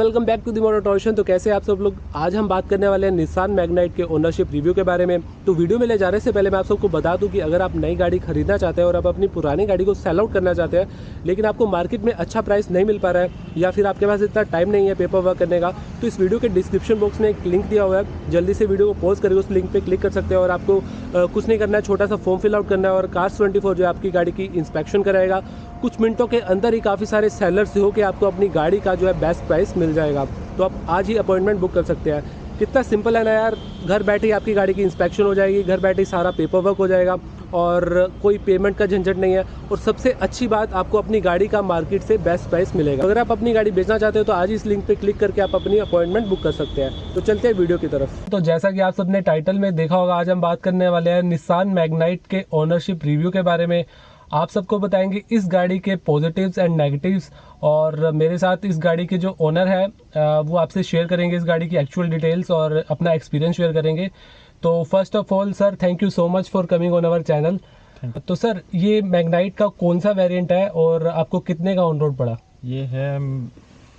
Welcome back to the मोटोशन तो कैसे आप सब लोग? आज हम बात करने वाले हैं निशान मैग्नाइट के ओनरशिप रिव्यू के बारे में। तो वीडियो में ले जाने से पहले मैं आप सबको बता दूँ कि अगर आप नई गाड़ी खरीदना चाहते हैं और आप अपनी पुरानी गाड़ी को सेल आउट करना चाहते हैं, लेकिन आपको मार्केट में अच्छा प्राइस नहीं मिल पा रहा है, या फिर आपके पास इतना टाइम नहीं है पेपर वर्क करने का तो इस वीडियो के डिस्क्रिप्शन बॉक्स में एक लिंक दिया हुआ है। जल्दी से वीडियो को पॉज करके उस लिंक पर क्लिक कर सकते हैं और आपको कुछ नहीं करना है, छोटा सा फॉर्म फिल आउट करना है और कार्स ट्वेंटी जो है आपकी गाड़ी की इंस्पेक्शन कराएगा। कुछ मिनटों के अंदर ही काफ़ी सारे सेलर्स हो के आपको अपनी गाड़ी का जो है बेस्ट प्राइस मिल जाएगा। तो आप आज ही अपॉइंटमेंट बुक कर सकते हैं। कितना सिंपल है ना यार, घर बैठे ही आपकी गाड़ी की इंस्पेक्शन हो जाएगी, घर बैठे ही सारा पेपर वर्क हो जाएगा और कोई पेमेंट का झंझट नहीं है। और सबसे अच्छी बात, आपको अपनी गाड़ी का मार्केट से बेस्ट प्राइस मिलेगा। अगर आप अपनी गाड़ी बेचना चाहते हो तो आज इस लिंक पे क्लिक करके आप अपनी अपॉइंटमेंट बुक कर सकते हैं। तो चलते हैं वीडियो की तरफ़। तो जैसा कि आप सबने टाइटल में देखा होगा, आज हम बात करने वाले हैं निशान मैग्नाइट के ओनरशिप रिव्यू के बारे में। आप सबको बताएँगे इस गाड़ी के पॉजिटिव्स एंड नेगेटिव्स और मेरे साथ इस गाड़ी के जो ओनर है वो आपसे शेयर करेंगे इस गाड़ी की एक्चुअल डिटेल्स और अपना एक्सपीरियंस शेयर करेंगे। तो first of all sir thank you so much for coming on our channel तो सर ये मैग्नाइट का कौन सा वेरिएंट है और आपको कितने का ऑन रोड पड़ा? ये है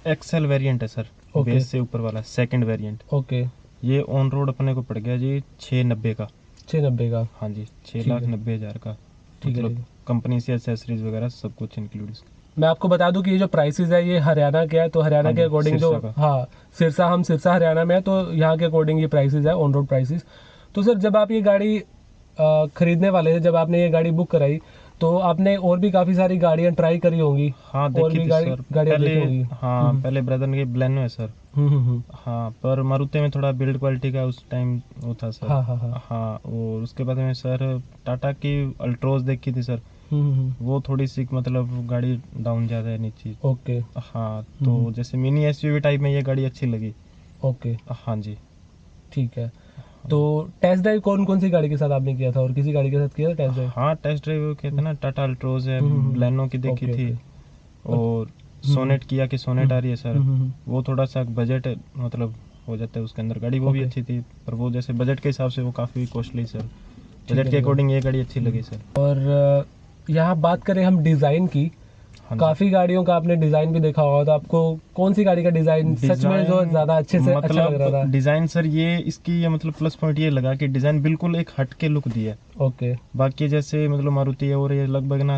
एक्सेल वेरिएंट है सर Okay. बेस से ऊपर वाला सेकंड वेरिएंट ओके ये ऑन रोड अपने को पड़ गया जी छः नब्बे का। छः नब्बे का। हाँ जी छः लाख नब्बे हज़ार का। ठीक मतलब ठीक है। कंपनी से एसेसरीज वगैरह सब कुछ इंक्लूड मैं आपको बता दूँ कि ये जो प्राइसेस है ये हरियाणा के है तो हरियाणा हाँ के अकॉर्डिंग जो हाँ सिरसा हम सिरसा हरियाणा में है तो यहाँ के अकॉर्डिंग ये प्राइसेस है ऑन रोड प्राइसेस तो सर जब आप ये गाड़ी खरीदने वाले थे जब आपने ये गाड़ी बुक कराई तो आपने और भी काफ़ी सारी गाड़ियाँ ट्राई करी होंगी हाँ देखी थी गाड़ी सर पहले हाँ हम्म। पहले ब्रदर ने ब्लैनो है सर। हाँ पर मारुति में थोड़ा बिल्ड क्वालिटी का उस टाइम वो था सर हाँ हाँ हाँ। हाँ और उसके बाद में सर टाटा की अल्ट्रोज देखी थी सर। वो थोड़ी सी मतलब गाड़ी डाउन ज़्यादा है नीचे। ओके। हाँ तो हम्म। जैसे मिनी एसयूवी टाइप में ये गाड़ी अच्छी लगी। ओके। हाँ जी। ठीक है। तो टेस्ट ड्राइव कौन कौन सी गाड़ी के साथ आपने किया था और किसी गाड़ी के साथ किया था टेस्ट ड्राइव हाँ टेस्ट ड्राइव कहते हैं ना टाटा अल्ट्रोज है हम्म, ब्लैनो की देखी थी। और सोनेट किया कि सोनेट आ रही है सर। हम्म, हम्म, वो थोड़ा सा बजट मतलब हो जाता है उसके अंदर गाड़ी वो भी अच्छी थी पर वो जैसे बजट के हिसाब से वो काफ़ी कॉस्टली सर। बजट के अकॉर्डिंग ये गाड़ी अच्छी लगी सर। और यहाँ बात करें हम डिज़ाइन की हाँ काफ़ी गाड़ियों का आपने डिज़ाइन भी देखा होगा तो आपको कौन सी गाड़ी का डिज़ाइन सच में जो ज़्यादा अच्छे से मतलब अच्छा लग रहा मतलब था? डिज़ाइन सर ये इसकी ये मतलब प्लस पॉइंट ये लगा कि डिज़ाइन बिल्कुल एक हट के लुक दिया ओके बाकी जैसे मतलब मारुति है और ये लगभग ना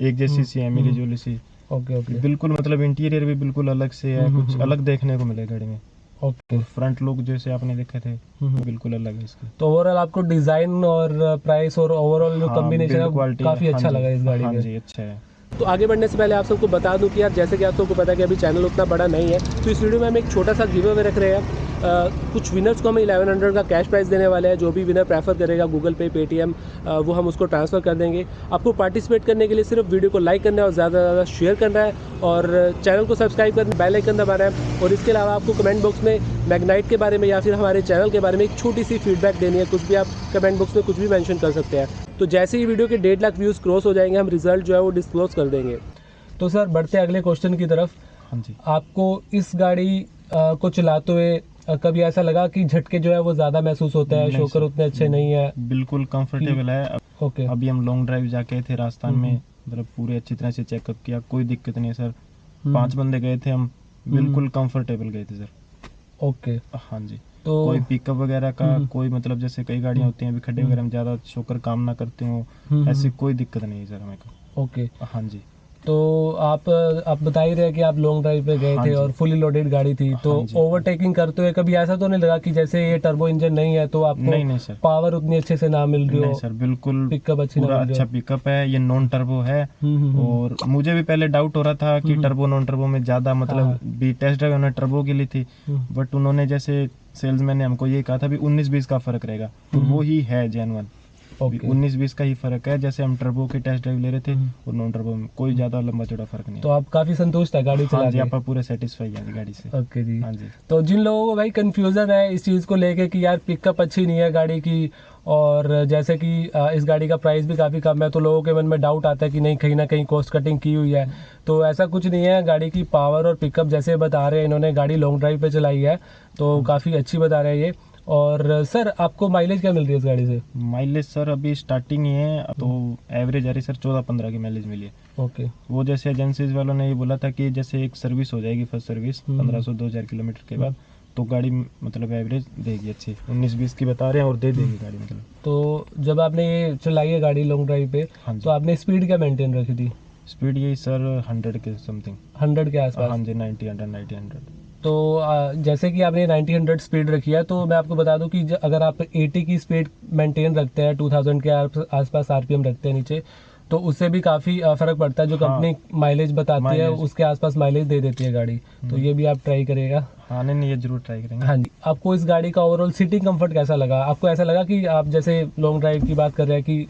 एक जैसी सी है मिली हम्म। जुली सी। ओके ओके बिल्कुल मतलब इंटीरियर भी बिल्कुल अलग से है हम्म, कुछ हम्म, अलग देखने को मिले गाड़ी में। ओके फ्रंट लुक जैसे आपने देखे थे हम्म। बिल्कुल अलग है इसका। तो ओवरऑल आपको डिज़ाइन और प्राइस और ओवरऑल जो हाँ, कॉम्बिनेशन है काफ़ी हाँ अच्छा लगा इस गाड़ी हाँ में जी अच्छा है। तो आगे बढ़ने से पहले आप सबको बता दूँ कि यार जैसे कि आप सबको पता है कि अभी चैनल उतना बड़ा नहीं है तो इस वीडियो में हम एक छोटा सा गिव अवे रख रहे हैं। अ, कुछ विनर्स को हम 1100 का कैश प्राइस देने वाले हैं जो भी विनर प्रेफर करेगा गूगल पे पेटीएम वो हम उसको ट्रांसफ़र कर देंगे। आपको पार्टिसिपेट करने के लिए सिर्फ़ वीडियो को लाइक करना है और ज़्यादा से ज़्यादा शेयर करना है और चैनल को सब्सक्राइब करना बेल आइकन दबाना है। और इसके अलावा आपको कमेंट बॉक्स में मैग्नाइट के बारे में या फिर हमारे चैनल के बारे में एक छोटी सी फीडबैक देनी है। कुछ भी आप कमेंट बॉक्स में कुछ भी मैंशन कर सकते हैं। तो जैसे ही वीडियो के डेढ़ लाख व्यूज़ क्रॉस हो जाएँगे हम रिज़ल्ट जो है वो डिस्क्लोज कर देंगे। तो सर बढ़ते अगले क्वेश्चन की तरफ़। हाँ जी। आपको इस गाड़ी अ, को चलाते हुए कभी ऐसा लगा कि झटके जो है वो ज़्यादा महसूस होता है शोकर उतने अच्छे नहीं है? बिल्कुल कंफर्टेबल है। ओके। अभी हम लॉन्ग ड्राइव जाके थे राजस्थान हम्म। में मतलब पूरे अच्छी तरह से चेकअप किया कोई दिक्कत नहीं है सर। हम्म। पाँच बंदे गए थे हम बिल्कुल कंफर्टेबल गए थे सर। ओके। हाँ जी। तो कोई पिकअप वगैरह का हम्म। कोई मतलब जैसे कई गाड़ियाँ होती हैं अभी खड्डे हम्म। वगैरह में ज़्यादा शोकर काम ना करते हो हम्म, ऐसी। कोई दिक्कत नहीं है सर हमें ओके हाँ जी तो आप आप बता ही रहे कि आप लॉन्ग ड्राइव पे गए हाँ थे और फुली लोडेड गाड़ी थी तो हाँ। ओवरटेकिंग करते हुए कभी ऐसा तो नहीं लगा कि जैसे ये टर्बो इंजन नहीं है तो नहीं आपको नहीं सर पावर उतनी अच्छे से ना मिल रही नहीं हो सर बिल्कुल पिकअप अच्छी पूरा अच्छा पिकअप है ये नॉन टर्बो है हम्म, हम्म, हम्म। और मुझे भी पहले डाउट हो रहा था कि। टर्बो नॉन टर्बो में ज़्यादा मतलब हाँ। भी टेस्ट ड्राइव उन्होंने टर्बो की ली थी बट उन्होंने जैसे सेल्समैन ने हमको ये कहा था भी 19 बीस का फ़र्क रहेगा तो। वो ही है जेनवन 19 बीस का ही फ़र्क है। जैसे हम टर्बो की टेस्ट ड्राइव ले रहे थे हम्म। और नॉन टर्बो में कोई ज़्यादा लंबा चौड़ा फ़र्क नहीं तो आप काफ़ी संतुष्ट है गाड़ी हाँ चला जी आप पूरे सेटिस्फाई है गाड़ी से। ओके जी। हाँ जी। तो जिन लोगों को भाई कंफ्यूजन है इस चीज़ को लेके कि यार पिकअप अच्छी नहीं है गाड़ी की और जैसे कि इस गाड़ी का प्राइस भी काफ़ी कम है तो लोगों के मन में डाउट आता है कि नहीं कहीं ना कहीं कॉस्ट कटिंग की हुई है। तो ऐसा कुछ नहीं है गाड़ी की पावर और पिकअप जैसे बता रहे हैं इन्होंने गाड़ी लॉन्ग ड्राइव पे चलाई है तो काफ़ी अच्छी बता रहे हैं ये। और सर आपको माइलेज क्या मिल रही है इस गाड़ी से? माइलेज सर अभी स्टार्टिंग ही है तो एवरेज आ रही सर चौदह पंद्रह की माइलेज मिली है। ओके वो जैसे एजेंसीज वालों ने ये बोला था कि जैसे एक सर्विस हो जाएगी फ़र्स्ट सर्विस हम्म। पंद्रह सौ दो हज़ार किलोमीटर के बाद तो गाड़ी मतलब एवरेज देगी अच्छी। उन्नीस बीस की बता रहे हैं और दे देगी गाड़ी मतलब। तो जब आपने ये चलाई है गाड़ी लॉन्ग ड्राइव पे हाँ तो आपने स्पीड क्या मेंटेन रखी थी? स्पीड यही सर हंड्रेड के समथिंग हंड्रेड के आसपास? हाँ जी नाइन्टी हंड्रेड नाइन्टी हंड्रेड तो आ, जैसे कि आपने 90 हंड्रेड स्पीड रखी है तो मैं आपको बता दूँ कि अगर आप 80 की स्पीड मेंटेन रखते हैं 2000 के आस- आसपास आरपीएम रखते हैं नीचे तो उससे भी काफ़ी फ़र्क पड़ता है जो हाँ। कंपनी माइलेज बताती है उसके आसपास माइलेज दे देती है गाड़ी। तो हम्म। ये भी आप ट्राई करेगा हाँ नहीं नहीं ये ज़रूर ट्राई करेंगे। हाँ जी। आपको इस गाड़ी का ओवरऑल सीटिंग कंफर्ट कैसा लगा? आपको ऐसा लगा कि आप जैसे लॉन्ग ड्राइव की बात कर रहे हैं कि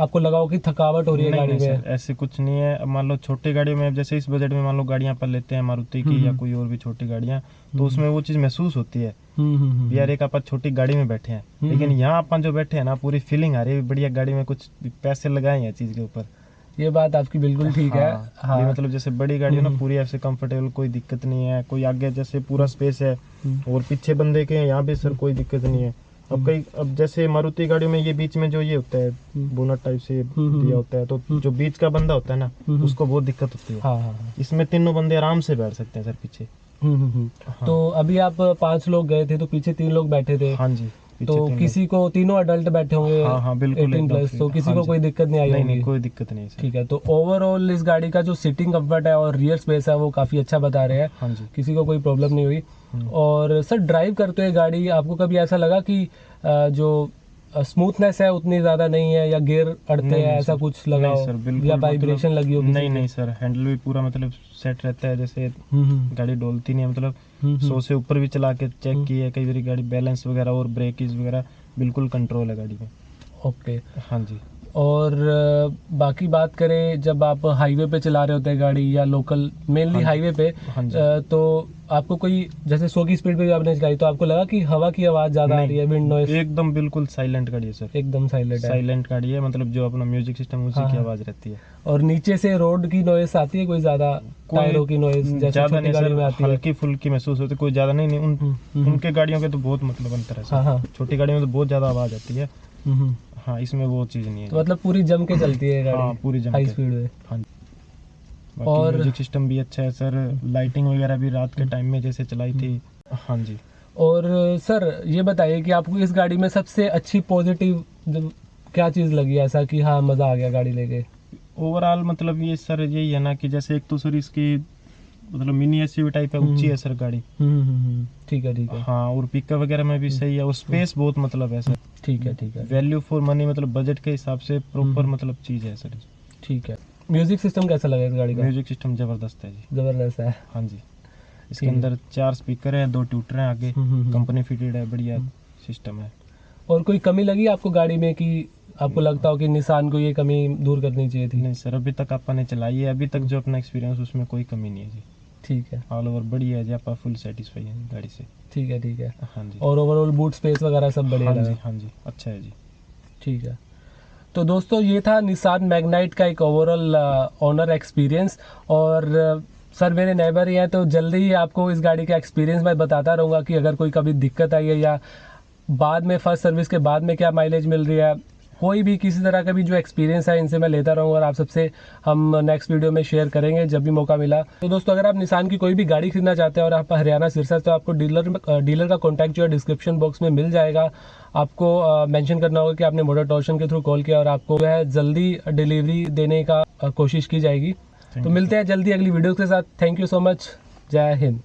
आपको लगा हो कि थकावट हो रही है गाड़ी में ऐसे कुछ नहीं है। मान लो छोटी गाड़ियों में जैसे इस बजट में मान लो गाड़ियाँ पर लेते हैं मारुति की या हम्म। कोई और भी छोटी गाड़ियाँ हम्म। तो उसमें वो चीज़ महसूस होती है हम्म, हम्म, हम्म, यार एक अपन छोटी गाड़ी में बैठे हैं हम्म। लेकिन यहाँ अपन जो बैठे हैं ना पूरी फीलिंग आ रही है बढ़िया गाड़ी में कुछ पैसे लगाए हैं चीज़ के ऊपर। ये बात आपकी बिल्कुल ठीक है। हाँ, हाँ। मतलब जैसे बड़ी गाड़ी है ना हम्म। पूरी ऐसे कंफर्टेबल कोई दिक्कत नहीं है कोई आगे जैसे पूरा स्पेस है हम्म, और पीछे बंदे के यहाँ भी सर कोई दिक्कत नहीं है। अब हम्म। कई अब जैसे मारुति गाड़ियों में ये बीच में जो ये होता है हम्म। बोनट टाइप से हम्म। दिया होता है तो हम्म। जो बीच का बंदा होता है ना हम्म। उसको बहुत दिक्कत होती है हाँ हाँ हाँ इसमें तीनों बंदे आराम से बैठ सकते हैं सर पीछे हम्म, हम्म, हम्म। हाँ। तो अभी आप पाँच लोग गए थे तो पीछे तीन लोग बैठे थे हाँ जी तो किसी को तीनों अडल्ट बैठे होंगे हाँ हाँ बिल्कुल 18 प्लस तो किसी हाँ को कोई दिक्कत नहीं आई नहीं नहीं कोई दिक्कत नहीं ठीक है तो ओवरऑल इस गाड़ी का जो सीटिंग कंफर्ट है और रियर स्पेस है वो काफ़ी अच्छा बता रहे हैं। हाँ जी। किसी को कोई प्रॉब्लम नहीं हुई। हम्म। और सर ड्राइव करते हुए गाड़ी आपको कभी ऐसा लगा कि जो स्मूथनेस है उतनी ज़्यादा नहीं है या गियर अड़ते हैं ऐसा। कुछ लगा हो सर बिल्कुल या मतलब- वाइब्रेशन लगी हो नहीं नहीं सर हैंडल भी पूरा मतलब सेट रहता है जैसे हम्म, हम्म, गाड़ी डोलती नहीं है मतलब हम्म। सौ से ऊपर भी चला के चेक। की है कई बार गाड़ी बैलेंस वगैरह और ब्रेक वगैरह बिल्कुल कंट्रोल है गाड़ी में ओके हाँ जी और बाकी बात करें जब आप हाईवे पे चला रहे होते हैं गाड़ी या लोकल मेनली हाँ हाईवे पे हाँ तो आपको कोई जैसे सौ की स्पीड पे भी आपने चलाई तो आपको लगा कि हवा की आवाज़ ज़्यादा आ रही है विंड नॉइस एकदम बिल्कुल साइलेंट गाड़ी है सर एकदम साइलेंट साइलेंट गाड़ी है मतलब जो अपना म्यूज़िक सिस्टम उसी हाँ, की। आवाज़ रहती है। और नीचे से रोड की नॉइस आती है कोई ज़्यादा टायरों की नॉइस जैसे ज़्यादा नहीं गाड़ी में आती है? हल्की फुल्की महसूस होती है कोई ज़्यादा नहीं हम्म, हम्म, उनके गाड़ियों के तो बहुत मतलब अंतर है छोटी गाड़ियों में तो बहुत ज़्यादा आवाज़ आती है। हम्म, हम्म। हाँ इसमें वो चीज़ नहीं है। तो मतलब पूरी जम के चलती है हाँ पूरी जम हाई स्पीड में। हाँ और- म्यूज़िक सिस्टम भी अच्छा है सर लाइटिंग वगैरह भी रात के टाइम में जैसे चलाई थी। हाँ जी। और सर ये बताइए कि आपको इस गाड़ी में सबसे अच्छी पॉजिटिव क्या चीज़ लगी ऐसा कि हाँ मज़ा आ गया गाड़ी लेके? ओवरऑल मतलब ये सर यही है ना कि जैसे एक तो सर इसकी मतलब मिनी एस टाइप है ऊँची है सर गाड़ी। हम्म, हम्म, हम्म। ठीक है ठीक है। हाँ और पिकअप वगैरह में भी सही है। और स्पेस बहुत मतलब है सर ठीक है ठीक है। वैल्यू फॉर मनी मतलब बजट के हिसाब से प्रॉपर हम्म। मतलब चीज़ है सर ठीक है। म्यूज़िक सिस्टम कैसा लगा इस गाड़ी का? म्यूज़िक सिस्टम ज़बरदस्त है जी। ज़बरदस्त है। हाँ जी। इसके अंदर चार स्पीकर हैं दो ट्यूटर हैं आगे। हम्म, हम्म। कंपनी फिटेड है बढ़िया सिस्टम है। और कोई कमी लगी आपको गाड़ी में कि आपको लगता हो कि निशान को ये कमी दूर करनी चाहिए थी? नहीं सर अभी तक आपने चलाई है। अभी तक जो अपना एक्सपीरियंस उसमें कोई कमी नहीं है जी। ठीक है। ऑल ओवर बढ़िया है जी आप फुल सेटिस्फाई है गाड़ी से। ठीक है ठीक है। हाँ जी। और ओवरऑल बूट स्पेस वगैरह सब बढ़िया हाँ जी हाँ जी अच्छा है जी। ठीक है। तो दोस्तों ये था निसान मैग्नाइट का एक ओवरऑल ऑनर एक्सपीरियंस और सर मेरे नेबर ही हैं तो जल्दी ही आपको इस गाड़ी का एक्सपीरियंस मैं बताता रहूँगा कि अगर कोई कभी दिक्कत आई है या बाद में फ़र्स्ट सर्विस के बाद में क्या माइलेज मिल रही है। कोई भी किसी तरह का भी जो एक्सपीरियंस है इनसे मैं लेता रहूँगा और आप सबसे हम नेक्स्ट वीडियो में शेयर करेंगे जब भी मौका मिला। तो दोस्तों अगर आप निशान की कोई भी गाड़ी खरीदना चाहते हैं और आप हरियाणा सिरसा तो आपको डीलर डीलर का कॉन्टैक्ट जो है डिस्क्रिप्शन बॉक्स में मिल जाएगा। आपको मेंशन करना होगा कि आपने मोटर टॉर्शन के थ्रू कॉल किया और आपको जो है जल्दी डिलीवरी देने का कोशिश की जाएगी। तो मिलते हैं जल्दी अगली वीडियो के साथ। थैंक यू सो मच जय हिंद।